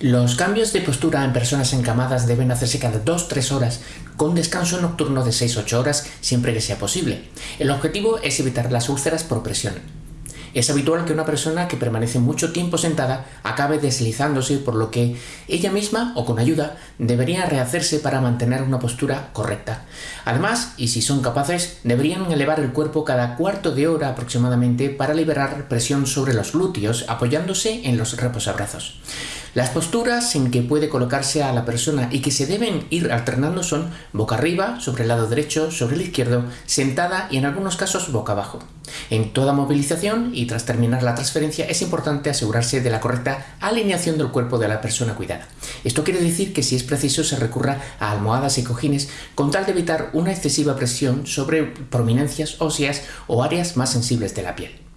Los cambios de postura en personas encamadas deben hacerse cada 2-3 horas, con descanso nocturno de 6-8 horas siempre que sea posible. El objetivo es evitar las úlceras por presión. Es habitual que una persona que permanece mucho tiempo sentada acabe deslizándose, por lo que ella misma o con ayuda debería rehacerse para mantener una postura correcta. Además, y si son capaces, deberían elevar el cuerpo cada cuarto de hora aproximadamente para liberar presión sobre los glúteos apoyándose en los reposabrazos. Las posturas en que puede colocarse a la persona y que se deben ir alternando son boca arriba, sobre el lado derecho, sobre el izquierdo, sentada y en algunos casos boca abajo. En toda movilización y tras terminar la transferencia es importante asegurarse de la correcta alineación del cuerpo de la persona cuidada. Esto quiere decir que si es preciso se recurra a almohadas y cojines con tal de evitar una excesiva presión sobre prominencias óseas o áreas más sensibles de la piel.